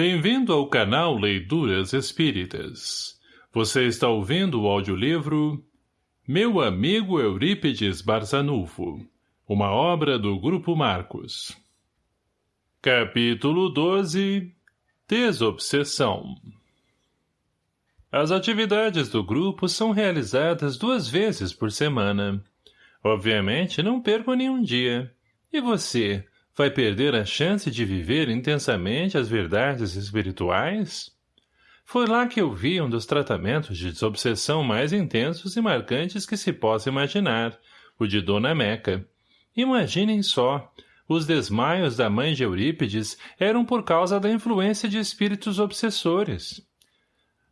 Bem-vindo ao canal Leituras Espíritas. Você está ouvindo o audiolivro Meu Amigo Eurípides Barzanufo, uma obra do Grupo Marcos. Capítulo 12 Desobsessão As atividades do grupo são realizadas duas vezes por semana. Obviamente, não perco nenhum dia. E você, vai perder a chance de viver intensamente as verdades espirituais? Foi lá que eu vi um dos tratamentos de desobsessão mais intensos e marcantes que se possa imaginar, o de Dona Meca. Imaginem só, os desmaios da mãe de Eurípides eram por causa da influência de espíritos obsessores.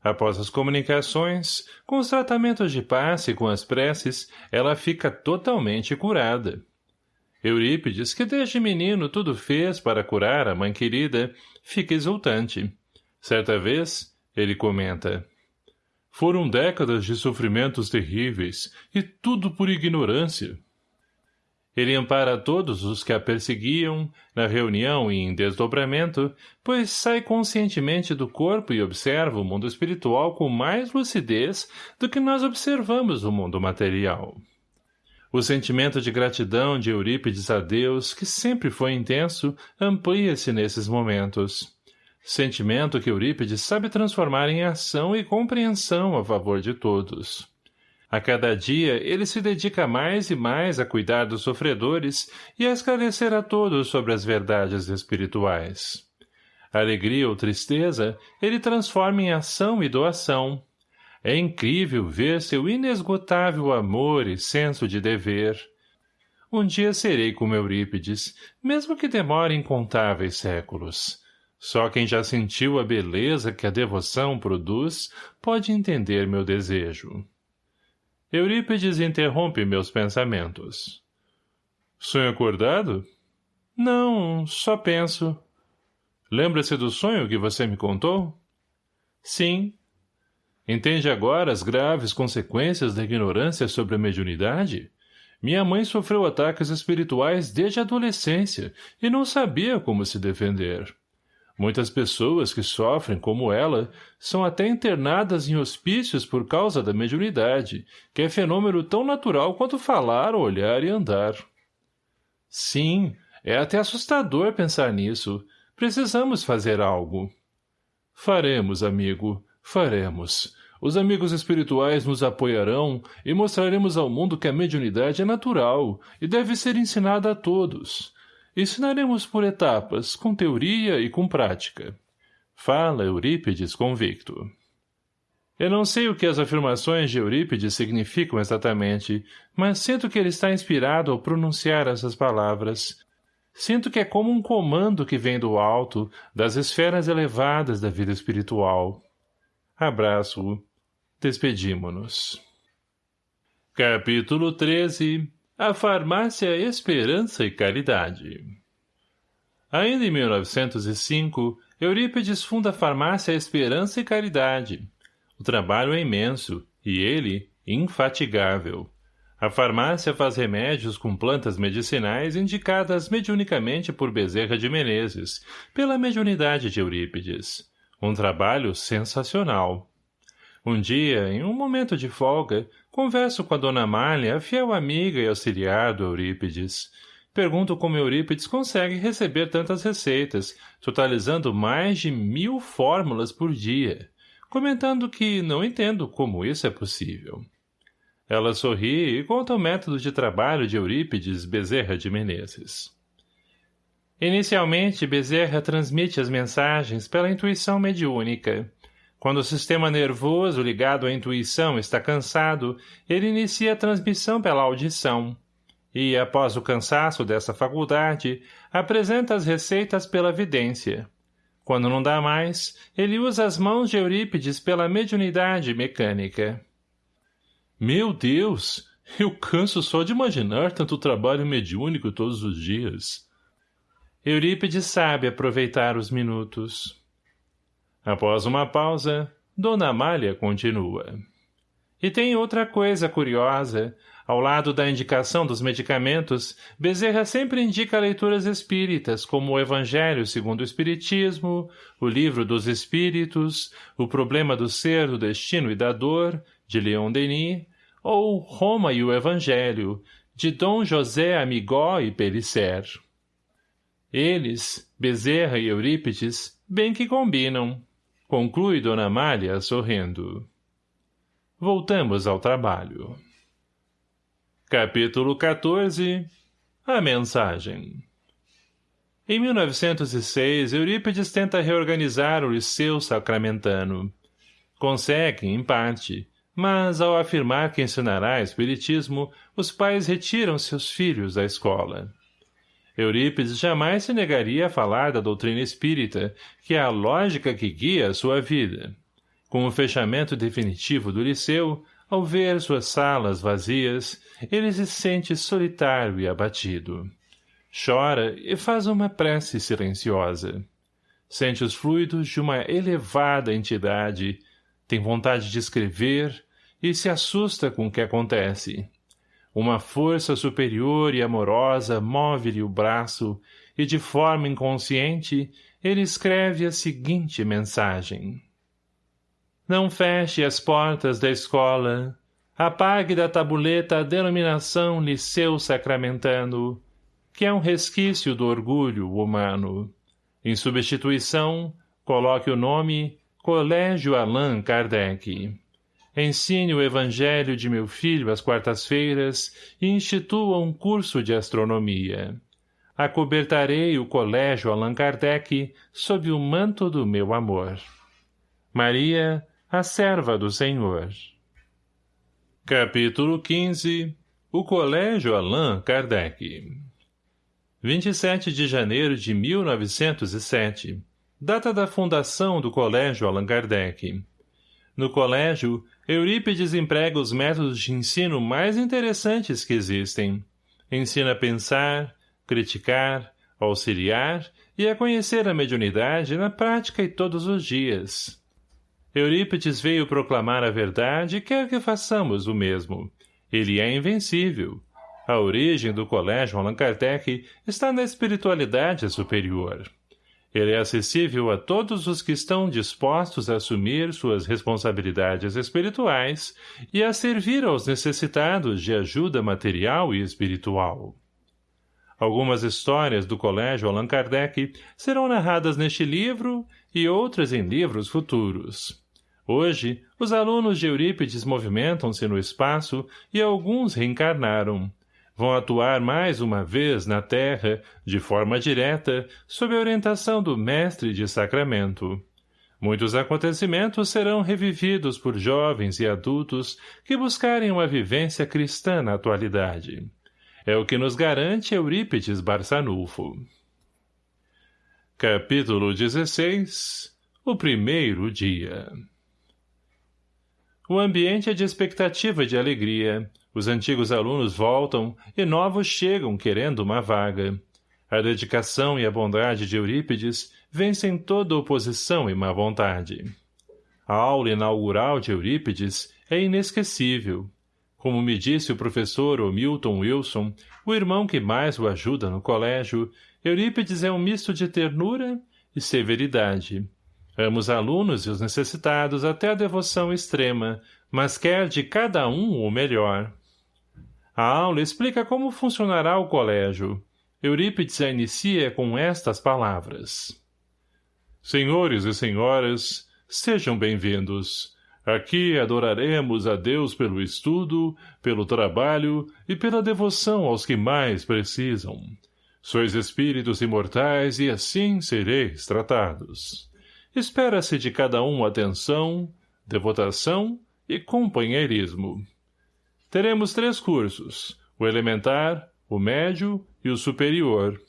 Após as comunicações, com os tratamentos de passe e com as preces, ela fica totalmente curada. Eurípides, que desde menino tudo fez para curar a mãe querida, fica exultante. Certa vez, ele comenta, Foram décadas de sofrimentos terríveis, e tudo por ignorância. Ele ampara todos os que a perseguiam, na reunião e em desdobramento, pois sai conscientemente do corpo e observa o mundo espiritual com mais lucidez do que nós observamos o mundo material. O sentimento de gratidão de Eurípides a Deus, que sempre foi intenso, amplia-se nesses momentos. Sentimento que Eurípides sabe transformar em ação e compreensão a favor de todos. A cada dia, ele se dedica mais e mais a cuidar dos sofredores e a esclarecer a todos sobre as verdades espirituais. Alegria ou tristeza, ele transforma em ação e doação, é incrível ver seu inesgotável amor e senso de dever. Um dia serei como Eurípides, mesmo que demore incontáveis séculos. Só quem já sentiu a beleza que a devoção produz pode entender meu desejo. Eurípides interrompe meus pensamentos. Sonho acordado? Não, só penso. Lembra-se do sonho que você me contou? Sim, Entende agora as graves consequências da ignorância sobre a mediunidade? Minha mãe sofreu ataques espirituais desde a adolescência e não sabia como se defender. Muitas pessoas que sofrem, como ela, são até internadas em hospícios por causa da mediunidade, que é fenômeno tão natural quanto falar, olhar e andar. Sim, é até assustador pensar nisso. Precisamos fazer algo. Faremos, amigo. Faremos. Os amigos espirituais nos apoiarão e mostraremos ao mundo que a mediunidade é natural e deve ser ensinada a todos. Ensinaremos por etapas, com teoria e com prática. Fala Eurípides convicto. Eu não sei o que as afirmações de Eurípides significam exatamente, mas sinto que ele está inspirado ao pronunciar essas palavras. Sinto que é como um comando que vem do alto, das esferas elevadas da vida espiritual. Abraço. Despedimo-nos. Capítulo 13 A Farmácia Esperança e Caridade Ainda em 1905, Eurípides funda a Farmácia Esperança e Caridade. O trabalho é imenso, e ele, infatigável. A farmácia faz remédios com plantas medicinais indicadas mediunicamente por Bezerra de Menezes, pela mediunidade de Eurípides. Um trabalho sensacional. Um dia, em um momento de folga, converso com a dona Amália, a fiel amiga e auxiliar do Eurípides. Pergunto como Eurípides consegue receber tantas receitas, totalizando mais de mil fórmulas por dia, comentando que não entendo como isso é possível. Ela sorri e conta o método de trabalho de Eurípides Bezerra de Menezes. Inicialmente, Bezerra transmite as mensagens pela intuição mediúnica. Quando o sistema nervoso ligado à intuição está cansado, ele inicia a transmissão pela audição. E, após o cansaço dessa faculdade, apresenta as receitas pela vidência. Quando não dá mais, ele usa as mãos de Eurípides pela mediunidade mecânica. Meu Deus! Eu canso só de imaginar tanto trabalho mediúnico todos os dias. Eurípides sabe aproveitar os minutos. Após uma pausa, Dona Amália continua. E tem outra coisa curiosa. Ao lado da indicação dos medicamentos, Bezerra sempre indica leituras espíritas, como o Evangelho segundo o Espiritismo, o Livro dos Espíritos, O Problema do Ser, do Destino e da Dor, de Leon Denis, ou Roma e o Evangelho, de Dom José Amigó e Pellicer. Eles, Bezerra e Eurípides, bem que combinam. Conclui Dona Amália, sorrindo. Voltamos ao trabalho. Capítulo 14 A Mensagem Em 1906, Eurípides tenta reorganizar o Liceu Sacramentano. Consegue, em parte, mas, ao afirmar que ensinará espiritismo, os pais retiram seus filhos da escola. Eurípides jamais se negaria a falar da doutrina espírita, que é a lógica que guia a sua vida. Com o fechamento definitivo do liceu, ao ver suas salas vazias, ele se sente solitário e abatido. Chora e faz uma prece silenciosa. Sente os fluidos de uma elevada entidade, tem vontade de escrever e se assusta com o que acontece. Uma força superior e amorosa move-lhe o braço e, de forma inconsciente, ele escreve a seguinte mensagem. Não feche as portas da escola. Apague da tabuleta a denominação Liceu Sacramentano, que é um resquício do orgulho humano. Em substituição, coloque o nome Colégio Allan Kardec. Ensine o evangelho de meu filho às quartas-feiras e institua um curso de astronomia. Acobertarei o Colégio Allan Kardec sob o manto do meu amor. Maria, a serva do Senhor. Capítulo 15 O Colégio Allan Kardec 27 de janeiro de 1907 Data da fundação do Colégio Allan Kardec No colégio, Eurípides emprega os métodos de ensino mais interessantes que existem. Ensina a pensar, criticar, auxiliar e a conhecer a mediunidade na prática e todos os dias. Eurípides veio proclamar a verdade e quer que façamos o mesmo. Ele é invencível. A origem do colégio Allan Kardec está na espiritualidade superior. Ele é acessível a todos os que estão dispostos a assumir suas responsabilidades espirituais e a servir aos necessitados de ajuda material e espiritual. Algumas histórias do Colégio Allan Kardec serão narradas neste livro e outras em livros futuros. Hoje, os alunos de Eurípides movimentam-se no espaço e alguns reencarnaram. Vão atuar mais uma vez na Terra, de forma direta, sob a orientação do Mestre de Sacramento. Muitos acontecimentos serão revividos por jovens e adultos que buscarem uma vivência cristã na atualidade. É o que nos garante Eurípides Barçanufo. Capítulo 16 O primeiro dia o ambiente é de expectativa e de alegria. Os antigos alunos voltam e novos chegam querendo uma vaga. A dedicação e a bondade de Eurípides vencem toda oposição e má vontade. A aula inaugural de Eurípides é inesquecível. Como me disse o professor Milton Wilson, o irmão que mais o ajuda no colégio, Eurípides é um misto de ternura e severidade. Ama os alunos e os necessitados até a devoção extrema, mas quer de cada um o melhor. A aula explica como funcionará o colégio. Eurípides a inicia com estas palavras. Senhores e senhoras, sejam bem-vindos. Aqui adoraremos a Deus pelo estudo, pelo trabalho e pela devoção aos que mais precisam. Sois espíritos imortais e assim sereis tratados. Espera-se de cada um atenção, devotação e companheirismo. Teremos três cursos, o elementar, o médio e o superior.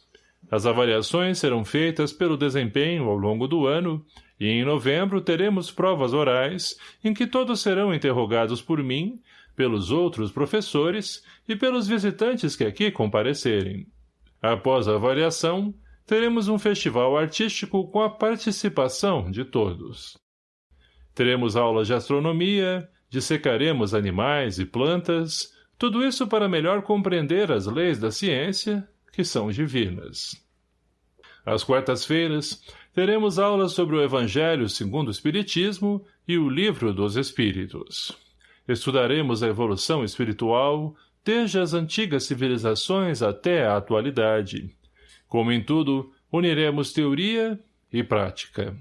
As avaliações serão feitas pelo desempenho ao longo do ano e em novembro teremos provas orais em que todos serão interrogados por mim, pelos outros professores e pelos visitantes que aqui comparecerem. Após a avaliação, teremos um festival artístico com a participação de todos. Teremos aulas de astronomia, dissecaremos animais e plantas, tudo isso para melhor compreender as leis da ciência, que são divinas. Às quartas-feiras, teremos aulas sobre o Evangelho segundo o Espiritismo e o Livro dos Espíritos. Estudaremos a evolução espiritual, desde as antigas civilizações até a atualidade. Como em tudo, uniremos teoria e prática.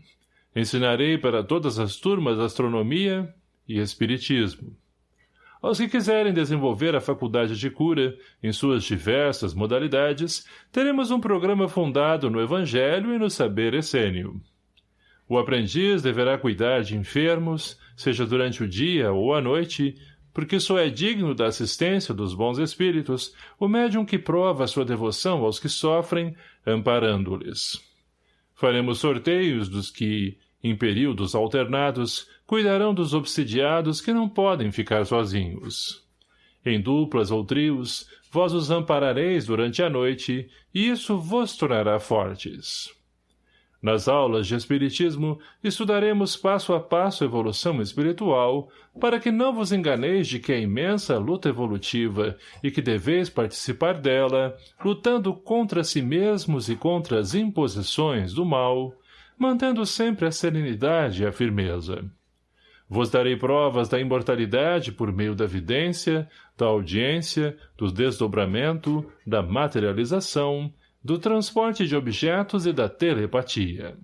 Ensinarei para todas as turmas astronomia e espiritismo. Aos que quiserem desenvolver a faculdade de cura, em suas diversas modalidades, teremos um programa fundado no Evangelho e no saber essênio. O aprendiz deverá cuidar de enfermos, seja durante o dia ou a noite, porque só é digno da assistência dos bons espíritos o médium que prova sua devoção aos que sofrem, amparando-lhes. Faremos sorteios dos que, em períodos alternados, cuidarão dos obsidiados que não podem ficar sozinhos. Em duplas ou trios, vós os amparareis durante a noite, e isso vos tornará fortes. Nas aulas de Espiritismo, estudaremos passo a passo a evolução espiritual, para que não vos enganeis de que é imensa luta evolutiva e que deveis participar dela, lutando contra si mesmos e contra as imposições do mal, mantendo sempre a serenidade e a firmeza. Vos darei provas da imortalidade por meio da vidência, da audiência, do desdobramento, da materialização, do transporte de objetos e da telepatia.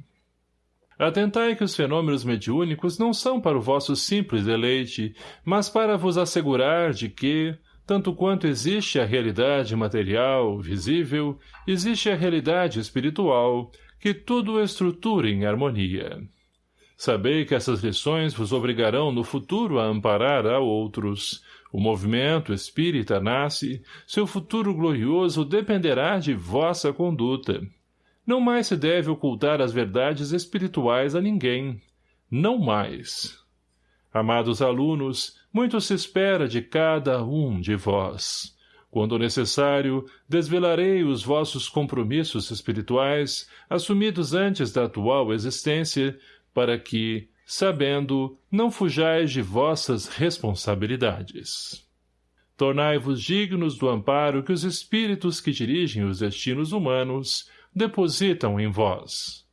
Atentai que os fenômenos mediúnicos não são para o vosso simples deleite, mas para vos assegurar de que, tanto quanto existe a realidade material, visível, existe a realidade espiritual, que tudo estrutura em harmonia. Sabei que essas lições vos obrigarão no futuro a amparar a outros, o movimento espírita nasce, seu futuro glorioso dependerá de vossa conduta. Não mais se deve ocultar as verdades espirituais a ninguém. Não mais. Amados alunos, muito se espera de cada um de vós. Quando necessário, desvelarei os vossos compromissos espirituais, assumidos antes da atual existência, para que, sabendo, não fujais de vossas responsabilidades. Tornai-vos dignos do amparo que os espíritos que dirigem os destinos humanos depositam em vós.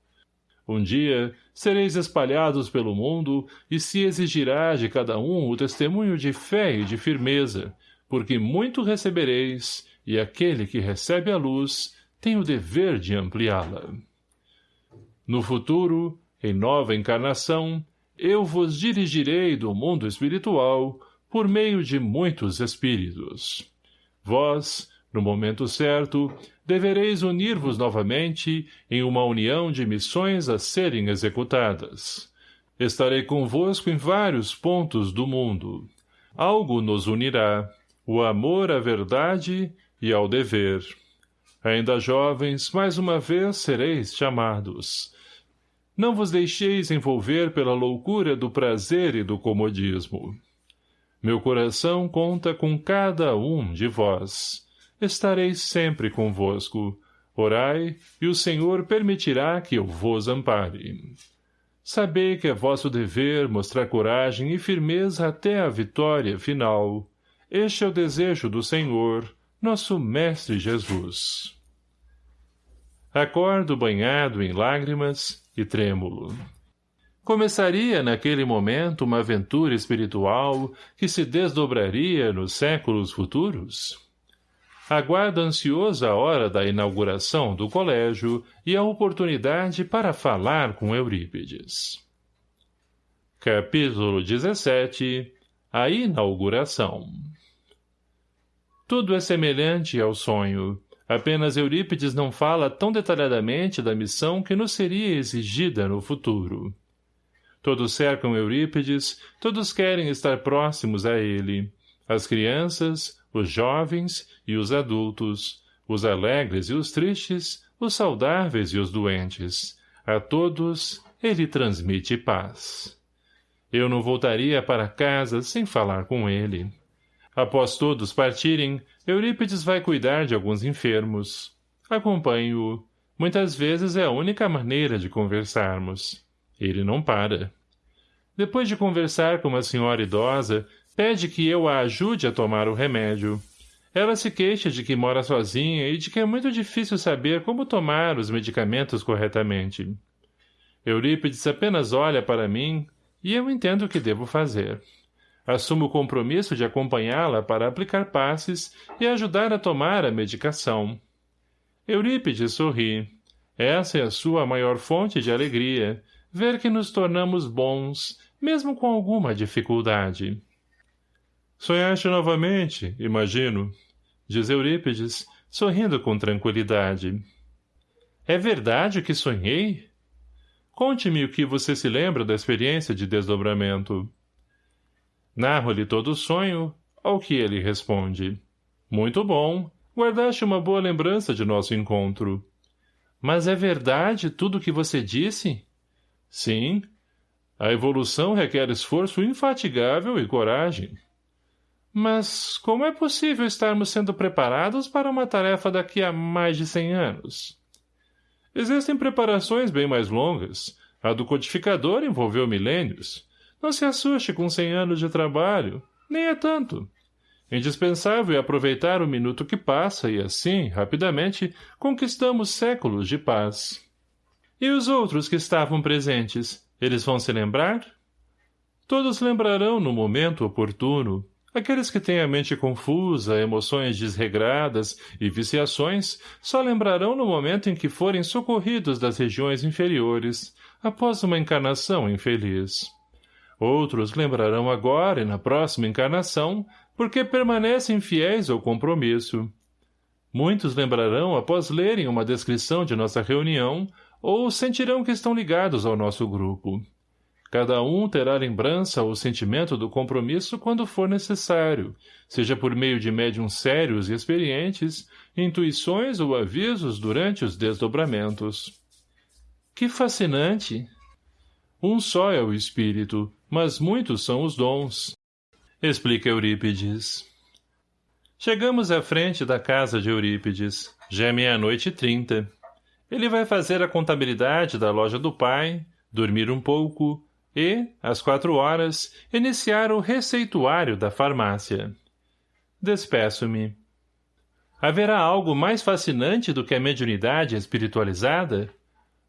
Um dia, sereis espalhados pelo mundo e se exigirá de cada um o testemunho de fé e de firmeza, porque muito recebereis, e aquele que recebe a luz tem o dever de ampliá-la. No futuro, em nova encarnação, eu vos dirigirei do mundo espiritual por meio de muitos espíritos. Vós, no momento certo, devereis unir-vos novamente em uma união de missões a serem executadas. Estarei convosco em vários pontos do mundo. Algo nos unirá, o amor à verdade e ao dever. Ainda jovens, mais uma vez sereis chamados. Não vos deixeis envolver pela loucura do prazer e do comodismo. Meu coração conta com cada um de vós. Estarei sempre convosco. Orai, e o Senhor permitirá que eu vos ampare. Sabei que é vosso dever mostrar coragem e firmeza até a vitória final. Este é o desejo do Senhor, nosso Mestre Jesus. Acordo banhado em lágrimas e trêmulo. Começaria naquele momento uma aventura espiritual que se desdobraria nos séculos futuros? Aguardo ansioso a hora da inauguração do colégio e a oportunidade para falar com Eurípides. Capítulo 17 A inauguração Tudo é semelhante ao sonho, Apenas Eurípides não fala tão detalhadamente da missão que nos seria exigida no futuro. Todos cercam Eurípides, todos querem estar próximos a ele. As crianças, os jovens e os adultos, os alegres e os tristes, os saudáveis e os doentes. A todos ele transmite paz. Eu não voltaria para casa sem falar com ele. Após todos partirem, Eurípides vai cuidar de alguns enfermos. Acompanho-o. Muitas vezes é a única maneira de conversarmos. Ele não para. Depois de conversar com uma senhora idosa, pede que eu a ajude a tomar o remédio. Ela se queixa de que mora sozinha e de que é muito difícil saber como tomar os medicamentos corretamente. Eurípides apenas olha para mim e eu entendo o que devo fazer. Assumo o compromisso de acompanhá-la para aplicar passes e ajudar a tomar a medicação. Eurípides sorri. Essa é a sua maior fonte de alegria, ver que nos tornamos bons, mesmo com alguma dificuldade. Sonhaste novamente, imagino, diz Eurípides, sorrindo com tranquilidade. É verdade que sonhei? Conte-me o que você se lembra da experiência de desdobramento. Narro-lhe todo o sonho, ao que ele responde. Muito bom, guardaste uma boa lembrança de nosso encontro. Mas é verdade tudo o que você disse? Sim. A evolução requer esforço infatigável e coragem. Mas como é possível estarmos sendo preparados para uma tarefa daqui a mais de cem anos? Existem preparações bem mais longas. A do codificador envolveu milênios. Não se assuste com cem anos de trabalho. Nem é tanto. Indispensável é aproveitar o minuto que passa e, assim, rapidamente, conquistamos séculos de paz. E os outros que estavam presentes, eles vão se lembrar? Todos lembrarão no momento oportuno. Aqueles que têm a mente confusa, emoções desregradas e viciações, só lembrarão no momento em que forem socorridos das regiões inferiores, após uma encarnação infeliz. Outros lembrarão agora e na próxima encarnação, porque permanecem fiéis ao compromisso. Muitos lembrarão após lerem uma descrição de nossa reunião ou sentirão que estão ligados ao nosso grupo. Cada um terá lembrança ou sentimento do compromisso quando for necessário, seja por meio de médiums sérios e experientes, intuições ou avisos durante os desdobramentos. Que fascinante! Um só é o espírito, mas muitos são os dons. Explica Eurípides. Chegamos à frente da casa de Eurípides. Já é meia-noite e trinta. Ele vai fazer a contabilidade da loja do pai, dormir um pouco e, às quatro horas, iniciar o receituário da farmácia. Despeço-me. Haverá algo mais fascinante do que a mediunidade espiritualizada?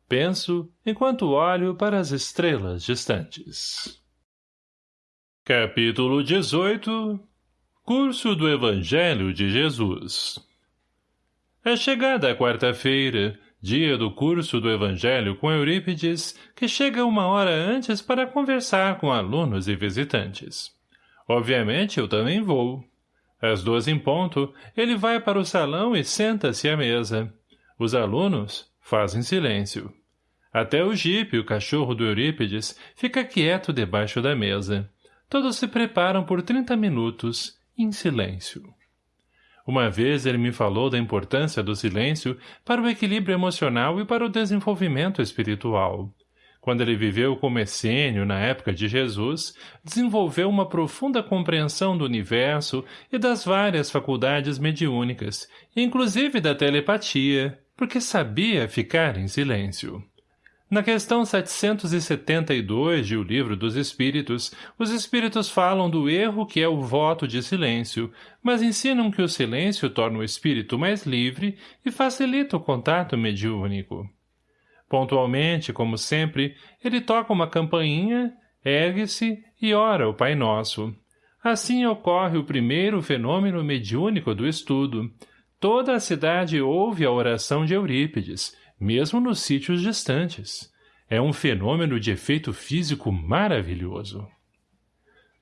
Penso, enquanto olho para as estrelas distantes. Capítulo 18 Curso do Evangelho de Jesus É chegada a quarta-feira, dia do curso do Evangelho com Eurípides, que chega uma hora antes para conversar com alunos e visitantes. Obviamente, eu também vou. Às duas em ponto, ele vai para o salão e senta-se à mesa. Os alunos fazem silêncio. Até o jipe, o cachorro do Eurípides, fica quieto debaixo da mesa. Todos se preparam por trinta minutos, em silêncio. Uma vez ele me falou da importância do silêncio para o equilíbrio emocional e para o desenvolvimento espiritual. Quando ele viveu como essênio na época de Jesus, desenvolveu uma profunda compreensão do universo e das várias faculdades mediúnicas, inclusive da telepatia, porque sabia ficar em silêncio. Na questão 772 de O Livro dos Espíritos, os espíritos falam do erro que é o voto de silêncio, mas ensinam que o silêncio torna o espírito mais livre e facilita o contato mediúnico. Pontualmente, como sempre, ele toca uma campainha, ergue-se e ora o Pai Nosso. Assim ocorre o primeiro fenômeno mediúnico do estudo. Toda a cidade ouve a oração de Eurípides, mesmo nos sítios distantes. É um fenômeno de efeito físico maravilhoso.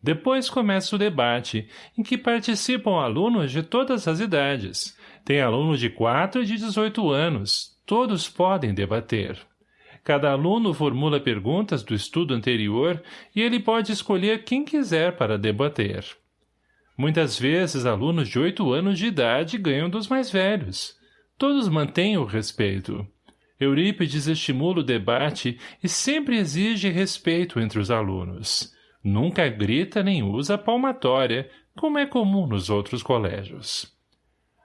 Depois começa o debate, em que participam alunos de todas as idades. Tem alunos de 4 e de 18 anos. Todos podem debater. Cada aluno formula perguntas do estudo anterior e ele pode escolher quem quiser para debater. Muitas vezes, alunos de 8 anos de idade ganham dos mais velhos. Todos mantêm o respeito. Eurípides estimula o debate e sempre exige respeito entre os alunos. Nunca grita nem usa palmatória, como é comum nos outros colégios.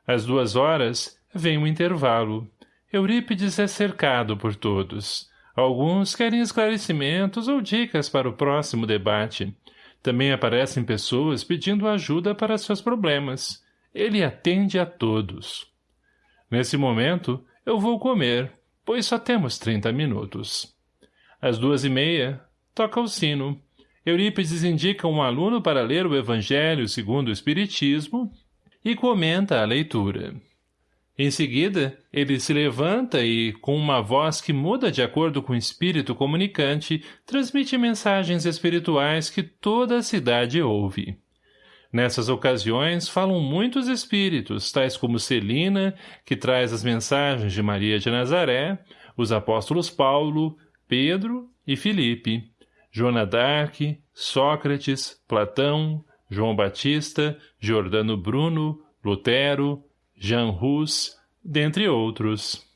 Às duas horas, vem o intervalo. Eurípides é cercado por todos. Alguns querem esclarecimentos ou dicas para o próximo debate. Também aparecem pessoas pedindo ajuda para seus problemas. Ele atende a todos. Nesse momento, eu vou comer, pois só temos trinta minutos. Às duas e meia, toca o sino. Eurípides indica um aluno para ler o Evangelho segundo o Espiritismo e comenta a leitura. Em seguida, ele se levanta e, com uma voz que muda de acordo com o espírito comunicante, transmite mensagens espirituais que toda a cidade ouve. Nessas ocasiões, falam muitos espíritos, tais como Celina, que traz as mensagens de Maria de Nazaré, os apóstolos Paulo, Pedro e Filipe, Joana d'Arc, Sócrates, Platão, João Batista, Giordano Bruno, Lutero, Jean Rus, dentre outros.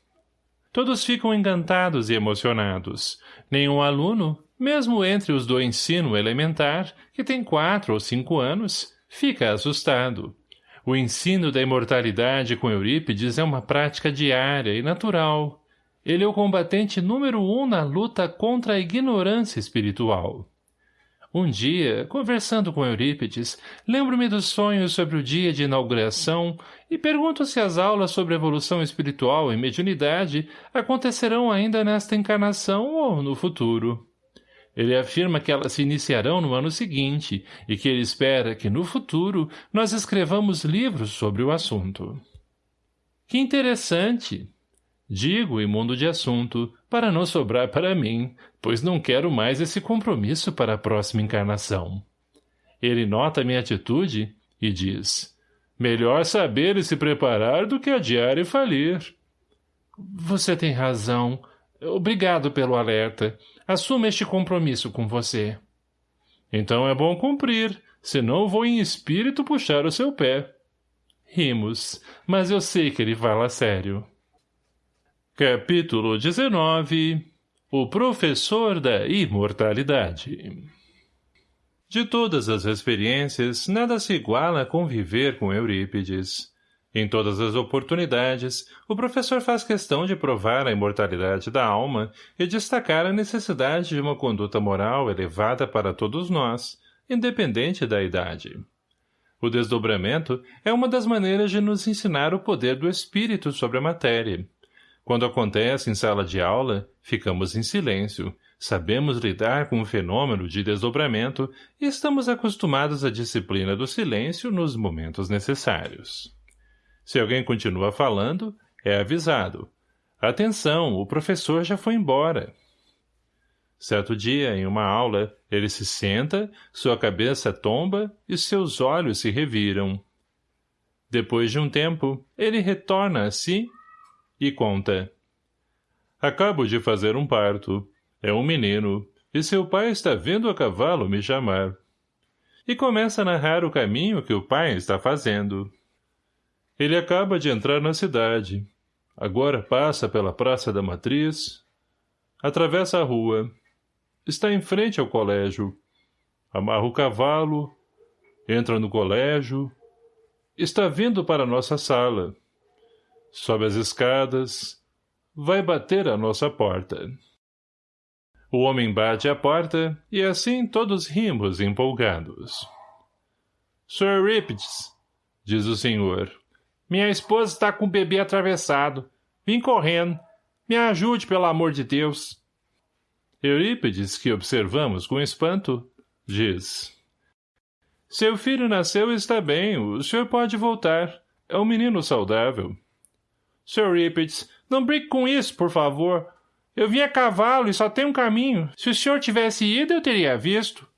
Todos ficam encantados e emocionados. Nenhum aluno, mesmo entre os do ensino elementar, que tem quatro ou cinco anos, fica assustado. O ensino da imortalidade com Eurípides é uma prática diária e natural. Ele é o combatente número um na luta contra a ignorância espiritual. Um dia, conversando com Eurípides, lembro-me dos sonhos sobre o dia de inauguração e pergunto se as aulas sobre evolução espiritual e mediunidade acontecerão ainda nesta encarnação ou no futuro. Ele afirma que elas se iniciarão no ano seguinte e que ele espera que, no futuro, nós escrevamos livros sobre o assunto. Que interessante! Digo e mundo de assunto, para não sobrar para mim, pois não quero mais esse compromisso para a próxima encarnação. Ele nota minha atitude e diz, melhor saber e se preparar do que adiar e falir. Você tem razão. Obrigado pelo alerta. Assuma este compromisso com você. Então é bom cumprir, senão vou em espírito puxar o seu pé. Rimos, mas eu sei que ele fala sério. Capítulo 19 O Professor da Imortalidade De todas as experiências, nada se iguala a conviver com Eurípides. Em todas as oportunidades, o professor faz questão de provar a imortalidade da alma e destacar a necessidade de uma conduta moral elevada para todos nós, independente da idade. O desdobramento é uma das maneiras de nos ensinar o poder do espírito sobre a matéria, quando acontece em sala de aula, ficamos em silêncio, sabemos lidar com o fenômeno de desdobramento e estamos acostumados à disciplina do silêncio nos momentos necessários. Se alguém continua falando, é avisado. Atenção, o professor já foi embora. Certo dia, em uma aula, ele se senta, sua cabeça tomba e seus olhos se reviram. Depois de um tempo, ele retorna a si e conta. Acabo de fazer um parto. É um menino, e seu pai está vindo a cavalo me chamar. E começa a narrar o caminho que o pai está fazendo. Ele acaba de entrar na cidade. Agora passa pela Praça da Matriz, atravessa a rua, está em frente ao colégio, amarra o cavalo, entra no colégio, está vindo para nossa sala sobe as escadas, vai bater à nossa porta. O homem bate à porta, e assim todos rimos empolgados. Sr. Eurípides, diz o senhor, minha esposa está com o bebê atravessado. Vim correndo. Me ajude, pelo amor de Deus. Eurípides, que observamos com espanto, diz. Seu filho nasceu e está bem, o senhor pode voltar. É um menino saudável. Sr. Rippets, não brinque com isso, por favor. Eu vim a cavalo e só tem um caminho. Se o senhor tivesse ido, eu teria visto.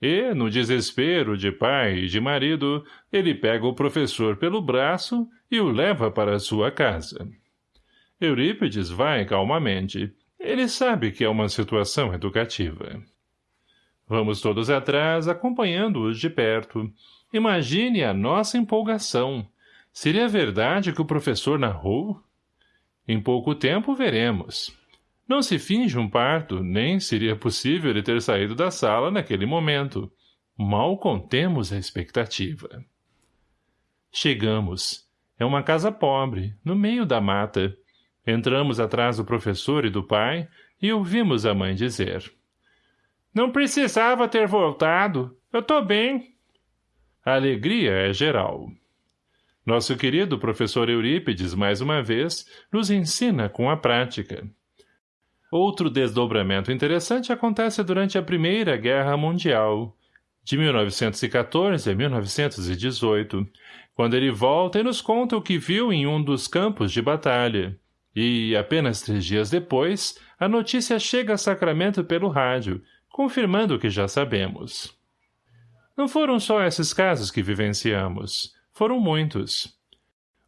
E, no desespero de pai e de marido, ele pega o professor pelo braço e o leva para sua casa. Eurípides vai calmamente. Ele sabe que é uma situação educativa. Vamos todos atrás, acompanhando-os de perto. Imagine a nossa empolgação. Seria verdade que o professor narrou? Em pouco tempo veremos. Não se finge um parto, nem seria possível ele ter saído da sala naquele momento. Mal contemos a expectativa. Chegamos. É uma casa pobre, no meio da mata. Entramos atrás do professor e do pai, e ouvimos a mãe dizer. Não precisava ter voltado. Eu tô bem. A alegria é geral. Nosso querido professor Eurípides, mais uma vez, nos ensina com a prática. Outro desdobramento interessante acontece durante a Primeira Guerra Mundial, de 1914 a 1918, quando ele volta e nos conta o que viu em um dos campos de batalha. E, apenas três dias depois, a notícia chega a Sacramento pelo rádio, confirmando o que já sabemos. Não foram só esses casos que vivenciamos. Foram muitos.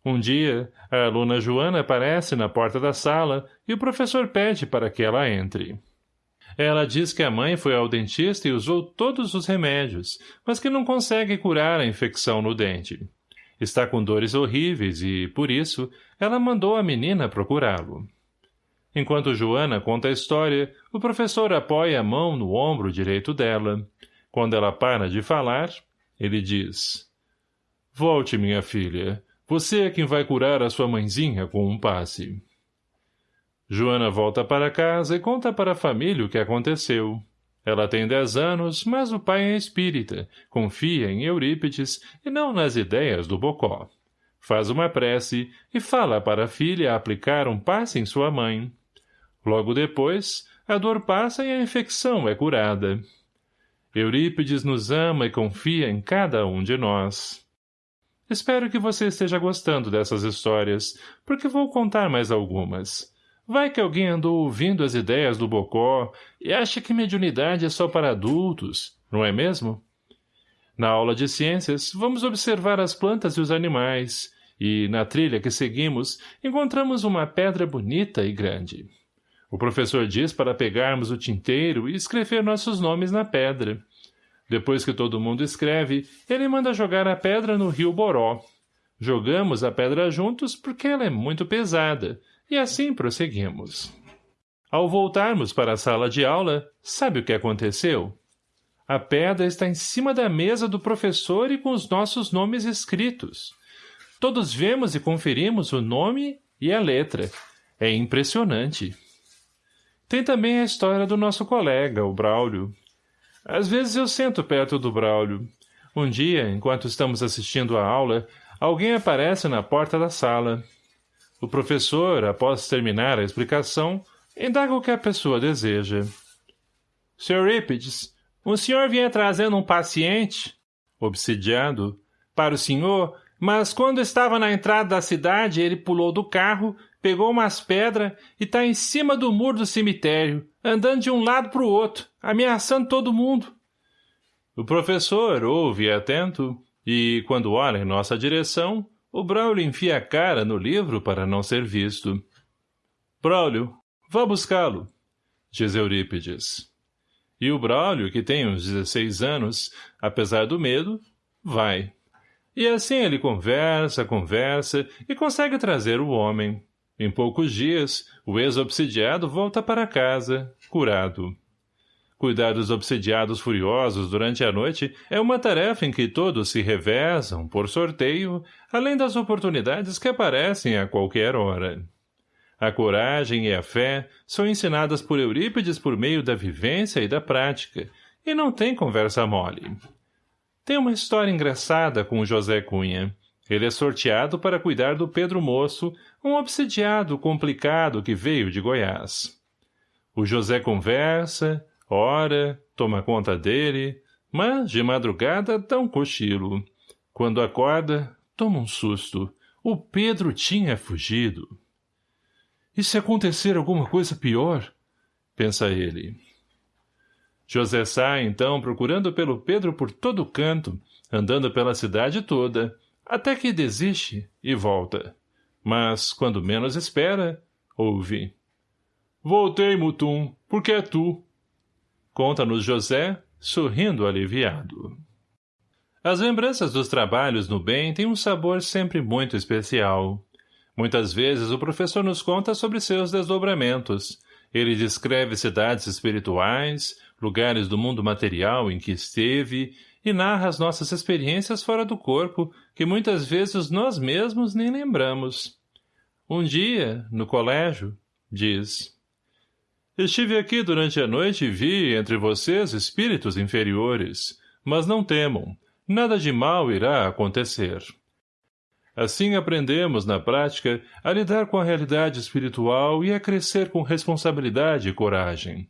Um dia, a aluna Joana aparece na porta da sala e o professor pede para que ela entre. Ela diz que a mãe foi ao dentista e usou todos os remédios, mas que não consegue curar a infecção no dente. Está com dores horríveis e, por isso, ela mandou a menina procurá-lo. Enquanto Joana conta a história, o professor apoia a mão no ombro direito dela. Quando ela para de falar, ele diz... Volte, minha filha. Você é quem vai curar a sua mãezinha com um passe. Joana volta para casa e conta para a família o que aconteceu. Ela tem dez anos, mas o pai é espírita, confia em Eurípides e não nas ideias do Bocó. Faz uma prece e fala para a filha aplicar um passe em sua mãe. Logo depois, a dor passa e a infecção é curada. Eurípides nos ama e confia em cada um de nós. Espero que você esteja gostando dessas histórias, porque vou contar mais algumas. Vai que alguém andou ouvindo as ideias do Bocó e acha que mediunidade é só para adultos, não é mesmo? Na aula de ciências, vamos observar as plantas e os animais, e, na trilha que seguimos, encontramos uma pedra bonita e grande. O professor diz para pegarmos o tinteiro e escrever nossos nomes na pedra. Depois que todo mundo escreve, ele manda jogar a pedra no rio Boró. Jogamos a pedra juntos porque ela é muito pesada, e assim prosseguimos. Ao voltarmos para a sala de aula, sabe o que aconteceu? A pedra está em cima da mesa do professor e com os nossos nomes escritos. Todos vemos e conferimos o nome e a letra. É impressionante. Tem também a história do nosso colega, o Braulio. Às vezes eu sento perto do Braulio. Um dia, enquanto estamos assistindo à aula, alguém aparece na porta da sala. O professor, após terminar a explicação, indaga o que a pessoa deseja. Sr. Eurípides, o senhor vinha trazendo um paciente, obsidiado, para o senhor, mas quando estava na entrada da cidade, ele pulou do carro, pegou umas pedras e está em cima do muro do cemitério, andando de um lado para o outro, ameaçando todo mundo. O professor ouve atento e, quando olha em nossa direção, o Braulio enfia a cara no livro para não ser visto. Braulio, vá buscá-lo, diz Eurípides. E o Braulio, que tem uns 16 anos, apesar do medo, vai. E assim ele conversa, conversa e consegue trazer o homem. Em poucos dias, o ex-obsidiado volta para casa, curado. Cuidar dos obsidiados furiosos durante a noite é uma tarefa em que todos se revezam, por sorteio, além das oportunidades que aparecem a qualquer hora. A coragem e a fé são ensinadas por Eurípides por meio da vivência e da prática, e não tem conversa mole. Tem uma história engraçada com o José Cunha. Ele é sorteado para cuidar do Pedro Moço, um obsidiado complicado que veio de Goiás. O José conversa, Ora, toma conta dele, mas de madrugada dá um cochilo. Quando acorda, toma um susto. O Pedro tinha fugido. E se acontecer alguma coisa pior? Pensa ele. José sai, então, procurando pelo Pedro por todo canto, andando pela cidade toda, até que desiste e volta. Mas, quando menos espera, ouve. Voltei, Mutum, porque é tu. Conta-nos José, sorrindo aliviado. As lembranças dos trabalhos no bem têm um sabor sempre muito especial. Muitas vezes o professor nos conta sobre seus desdobramentos. Ele descreve cidades espirituais, lugares do mundo material em que esteve e narra as nossas experiências fora do corpo, que muitas vezes nós mesmos nem lembramos. Um dia, no colégio, diz... Estive aqui durante a noite e vi entre vocês espíritos inferiores, mas não temam, nada de mal irá acontecer. Assim aprendemos, na prática, a lidar com a realidade espiritual e a crescer com responsabilidade e coragem.